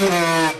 Música